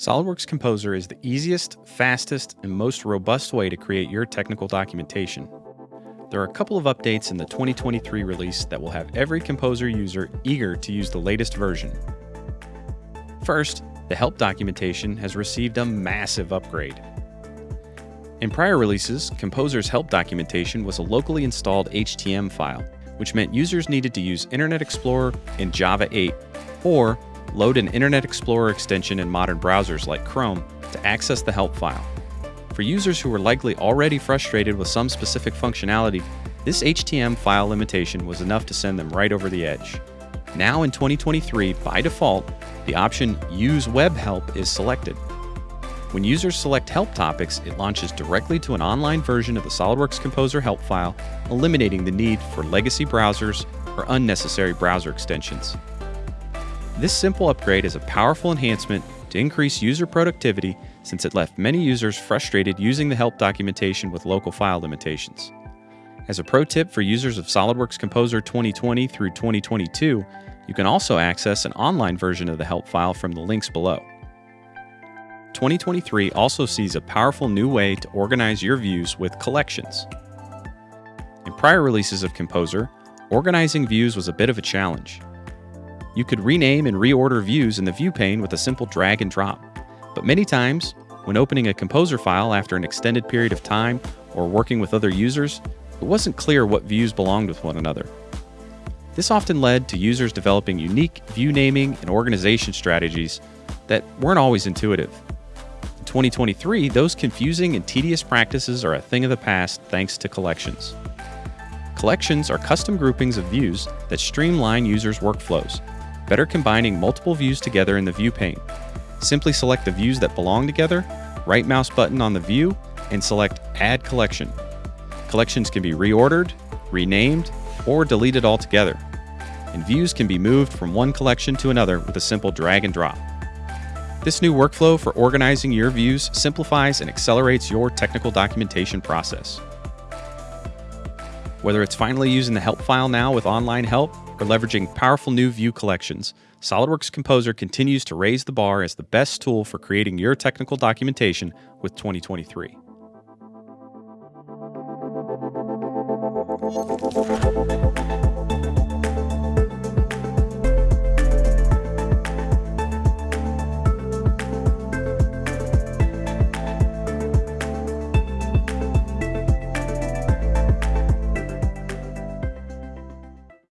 SOLIDWORKS Composer is the easiest, fastest, and most robust way to create your technical documentation. There are a couple of updates in the 2023 release that will have every Composer user eager to use the latest version. First, the help documentation has received a massive upgrade. In prior releases, Composer's help documentation was a locally installed HTML file, which meant users needed to use Internet Explorer in Java 8 or load an Internet Explorer extension in modern browsers like Chrome to access the help file. For users who were likely already frustrated with some specific functionality, this HTML file limitation was enough to send them right over the edge. Now in 2023, by default, the option Use Web Help is selected. When users select help topics, it launches directly to an online version of the SOLIDWORKS Composer help file, eliminating the need for legacy browsers or unnecessary browser extensions. This simple upgrade is a powerful enhancement to increase user productivity since it left many users frustrated using the help documentation with local file limitations. As a pro tip for users of SOLIDWORKS Composer 2020 through 2022, you can also access an online version of the help file from the links below. 2023 also sees a powerful new way to organize your views with collections. In prior releases of Composer, organizing views was a bit of a challenge. You could rename and reorder views in the view pane with a simple drag and drop. But many times, when opening a Composer file after an extended period of time or working with other users, it wasn't clear what views belonged with one another. This often led to users developing unique view naming and organization strategies that weren't always intuitive. In 2023, those confusing and tedious practices are a thing of the past thanks to collections. Collections are custom groupings of views that streamline users' workflows better combining multiple views together in the view pane. Simply select the views that belong together, right mouse button on the view, and select Add Collection. Collections can be reordered, renamed, or deleted altogether. And views can be moved from one collection to another with a simple drag and drop. This new workflow for organizing your views simplifies and accelerates your technical documentation process. Whether it's finally using the help file now with online help or leveraging powerful new view collections, SOLIDWORKS Composer continues to raise the bar as the best tool for creating your technical documentation with 2023.